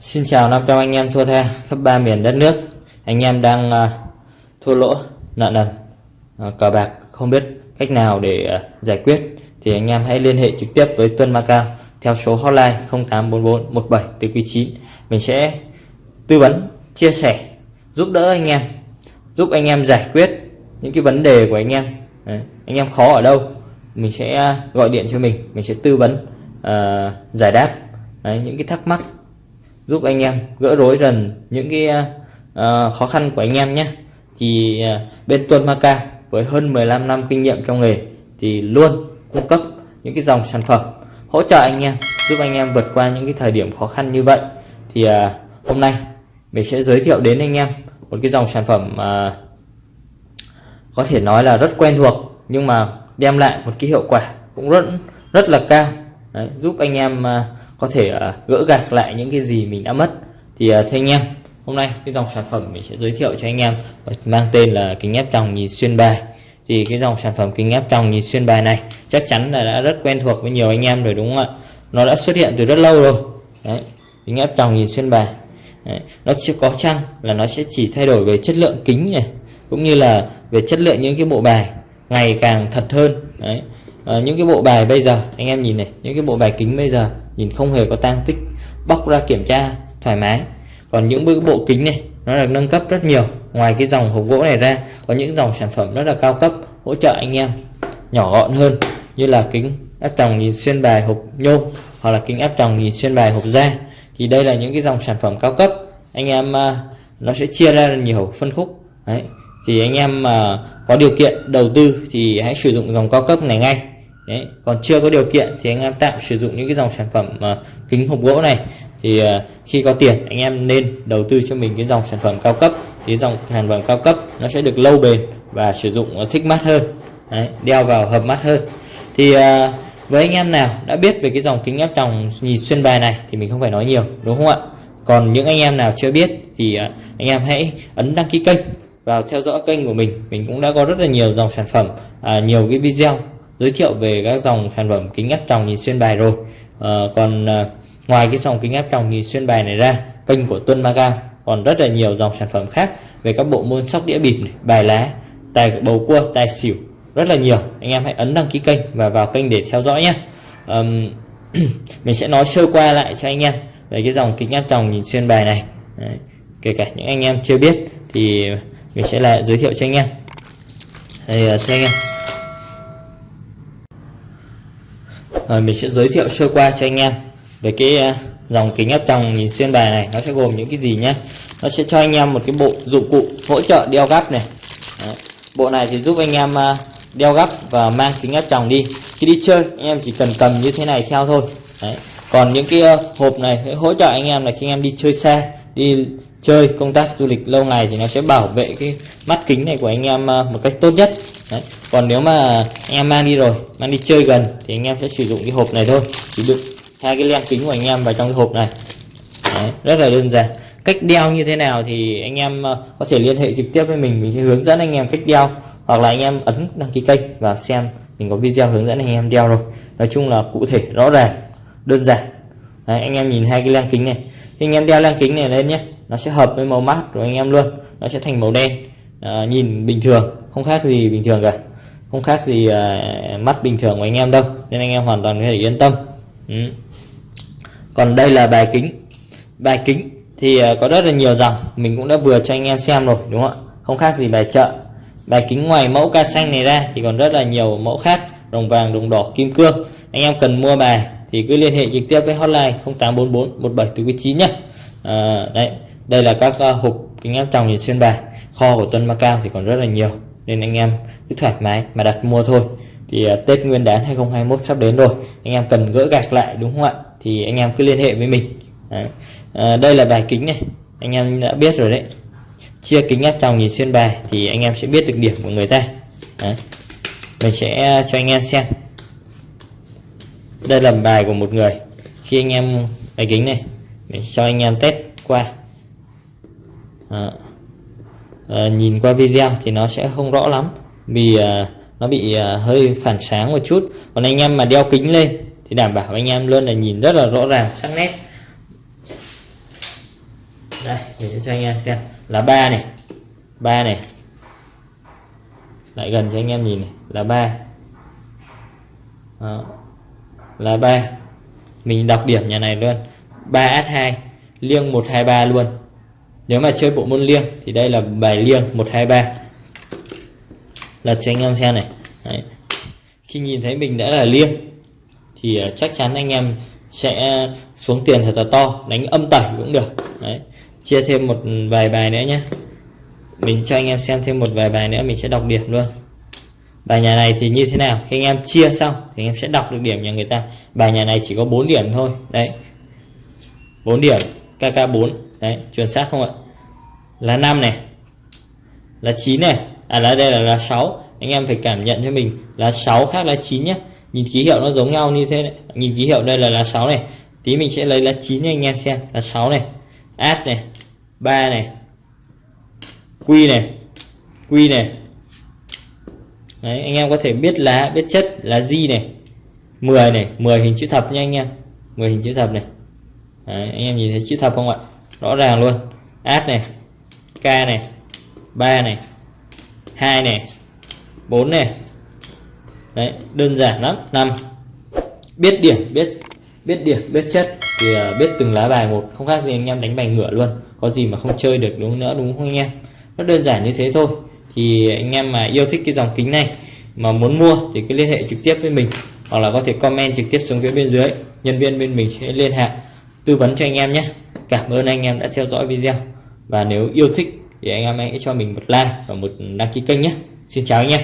Xin chào 500 anh em thua tha khắp ba miền đất nước. Anh em đang uh, thua lỗ, nợ nần, uh, cờ bạc không biết cách nào để uh, giải quyết. Thì anh em hãy liên hệ trực tiếp với Tuân Macao Theo số hotline 0844 17 từ quý 9 Mình sẽ tư vấn, chia sẻ, giúp đỡ anh em Giúp anh em giải quyết những cái vấn đề của anh em. Đấy, Anh em khó ở đâu Mình sẽ gọi điện cho mình Mình sẽ tư vấn, uh, giải đáp Đấy, những cái thắc mắc giúp anh em gỡ rối dần những cái uh, khó khăn của anh em nhé. Thì uh, bên Tuân Maca với hơn 15 năm kinh nghiệm trong nghề thì luôn cung cấp những cái dòng sản phẩm hỗ trợ anh em giúp anh em vượt qua những cái thời điểm khó khăn như vậy. Thì uh, hôm nay mình sẽ giới thiệu đến anh em một cái dòng sản phẩm uh, có thể nói là rất quen thuộc nhưng mà đem lại một cái hiệu quả cũng rất rất là cao. Đấy, giúp anh em uh, có thể uh, gỡ gạc lại những cái gì mình đã mất. Thì uh, thưa anh em hôm nay cái dòng sản phẩm mình sẽ giới thiệu cho anh em mang tên là kính áp tròng nhìn xuyên bài. Thì cái dòng sản phẩm kính áp tròng nhìn xuyên bài này chắc chắn là đã rất quen thuộc với nhiều anh em rồi đúng không ạ? Nó đã xuất hiện từ rất lâu rồi. Đấy kính áp tròng nhìn xuyên bài. Đấy. nó chưa có chăng là nó sẽ chỉ thay đổi về chất lượng kính này cũng như là về chất lượng những cái bộ bài ngày càng thật hơn. Đấy à, những cái bộ bài bây giờ anh em nhìn này những cái bộ bài kính bây giờ nhìn không hề có tang tích, bóc ra kiểm tra, thoải mái. Còn những bức bộ kính này, nó được nâng cấp rất nhiều. Ngoài cái dòng hộp gỗ này ra, có những dòng sản phẩm rất là cao cấp, hỗ trợ anh em nhỏ gọn hơn, như là kính áp tròng nhìn xuyên bài hộp nhôm, hoặc là kính áp tròng nhìn xuyên bài hộp da. Thì đây là những cái dòng sản phẩm cao cấp. Anh em à, nó sẽ chia ra nhiều phân khúc. Đấy. Thì anh em mà có điều kiện đầu tư thì hãy sử dụng dòng cao cấp này ngay. Đấy, còn chưa có điều kiện thì anh em tạm sử dụng những cái dòng sản phẩm uh, kính hộp gỗ này. Thì uh, khi có tiền anh em nên đầu tư cho mình cái dòng sản phẩm cao cấp. Thì dòng sản phẩm cao cấp nó sẽ được lâu bền và sử dụng uh, thích mắt hơn. Đấy, đeo vào hợp mắt hơn. Thì uh, với anh em nào đã biết về cái dòng kính áp tròng nhìn xuyên bài này thì mình không phải nói nhiều đúng không ạ? Còn những anh em nào chưa biết thì uh, anh em hãy ấn đăng ký kênh vào theo dõi kênh của mình. Mình cũng đã có rất là nhiều dòng sản phẩm à, nhiều cái video giới thiệu về các dòng sản phẩm kính áp tròng nhìn xuyên bài rồi. À, còn à, ngoài cái dòng kính áp tròng nhìn xuyên bài này ra kênh của Tuân Maga còn rất là nhiều dòng sản phẩm khác về các bộ môn sóc đĩa bịp này, bài lá tài bầu cua tài xỉu rất là nhiều. Anh em hãy ấn đăng ký kênh và vào kênh để theo dõi nhé um, mình sẽ nói sơ qua lại cho anh em về cái dòng kính áp tròng nhìn xuyên bài này. Đấy. kể cả những anh em chưa biết thì mình sẽ lại giới thiệu cho anh em. Thì thưa anh em. À, mình sẽ giới thiệu sơ qua cho anh em về cái ờ, dòng kính áp tròng nhìn xuyên bài này nó sẽ gồm những cái gì nhé nó sẽ cho anh em một cái bộ dụng cụ hỗ trợ đeo gắp này Đấy. bộ này thì giúp anh em ờ, đeo gắp và mang kính áp tròng đi khi đi chơi anh em chỉ cần cầm như thế này theo thôi Đấy. còn những cái hộp này sẽ hỗ trợ anh em là khi anh em đi chơi xa đi chơi công tác du lịch lâu ngày thì nó sẽ bảo vệ cái mắt kính này của anh em một cách tốt nhất Đấy còn nếu mà anh em mang đi rồi mang đi chơi gần thì anh em sẽ sử dụng cái hộp này thôi. Chỉ đựng hai cái len kính của anh em vào trong cái hộp này. Đấy. rất là đơn giản. Cách đeo như thế nào thì anh em ờ, có thể liên hệ trực tiếp với mình. Mình sẽ hướng dẫn anh em cách đeo. Hoặc là anh em ấn đăng ký kênh và xem mình có video hướng dẫn anh em đeo rồi. Nói chung là cụ thể rõ ràng đơn giản. Đấy, anh em nhìn hai cái len kính này. Thì anh em đeo len kính này lên nhé nó sẽ hợp với màu mắt của anh em luôn. Nó sẽ thành màu đen. À, nhìn bình thường không khác gì bình thường cả không khác gì uh, mắt bình thường của anh em đâu nên anh em hoàn toàn có thể yên tâm. Ừ. còn đây là bài kính. Bài kính thì uh, có rất là nhiều dòng mình cũng đã vừa cho anh em xem rồi đúng không ạ? Không khác gì bài chợ. Bài kính ngoài mẫu ca xanh này ra thì còn rất là nhiều mẫu khác đồng vàng đồng đỏ kim cương. Anh em cần mua bài thì cứ liên hệ trực tiếp với hotline 0844 17 nhé à, đấy đây là các uh, hộp kính áp tròng nhìn xuyên bài. Kho của Tuân Macau thì còn rất là nhiều nên anh em cứ thoải mái mà đặt mua thôi. Thì à, Tết Nguyên đán 2021 sắp đến rồi anh em cần gỡ gạc lại đúng không ạ? Thì anh em cứ liên hệ với mình. Đấy. À, đây là bài kính này anh em đã biết rồi đấy. Chia kính áp tròng nhìn xuyên bài thì anh em sẽ biết được điểm của người ta. Đấy. mình sẽ à, cho anh em xem. Đây là bài của một người. Khi anh em bài kính này mình cho anh em test qua. À, Ờ, nhìn qua video thì nó sẽ không rõ lắm, vì ờ, nó bị ờ, hơi phản sáng một chút. Còn anh em mà đeo kính lên thì đảm bảo anh em luôn là nhìn rất là rõ ràng, sắc nét. Đây, để cho anh em xem. Là ba này ba này. Lại gần cho anh em nhìn này, là ba. Là ba. Mình đọc điểm nhà này luôn. 3S2 liêng 123 luôn nếu mà chơi bộ môn liêng thì đây là bài liêng 123 lật cho anh em xem này. Đấy. khi nhìn thấy mình đã là liêng, thì à, chắc chắn anh em sẽ xuống tiền thật là to, đánh âm tẩy cũng được. Đấy. chia thêm một vài bài nữa nhé mình cho anh em xem thêm một vài bài nữa, mình sẽ đọc điểm luôn. Bài nhà này thì như thế nào? Khi anh em chia xong thì anh em sẽ đọc được điểm nhà người ta. Bài nhà này chỉ có 4 điểm thôi. Đấy. 4 điểm KK4 đấy, chuẩn xác không ạ? Là 5 này. Là 9 này. À là đây là là 6 anh em phải cảm nhận cho mình. Là 6 khác là 9 nhé nhìn ký hiệu nó giống nhau như thế này. nhìn ký hiệu đây là là 6 này. Tí mình sẽ lấy là 9 cho anh em xem. Là 6 này. Át này. 3 này. Quy này. Quy này. Đấy, anh em có thể biết lá biết chất là gì này. 10 này. 10 hình chữ thập nha anh em. 10 hình chữ thập này. Đấy, anh em nhìn thấy chữ thập không ạ? Rõ ràng luôn. Át này k này 3 này 2 này 4 này. Đấy, đơn giản lắm. 5 biết điểm biết biết điểm biết chất. Thì à, biết từng lá bài một. Không khác gì anh em đánh bài ngửa luôn. Có gì mà không chơi được đúng nữa đúng không anh em? Nó đơn giản như thế thôi. Thì anh em mà yêu thích cái dòng kính này mà muốn mua thì cứ liên hệ trực tiếp với mình. Hoặc là có thể comment trực tiếp xuống phía bên dưới. Nhân viên bên mình sẽ liên hệ tư vấn cho anh em nhé. Cảm ơn anh em đã theo dõi video và nếu yêu thích thì anh em hãy cho mình một like và một đăng ký kênh nhé. Xin chào anh em.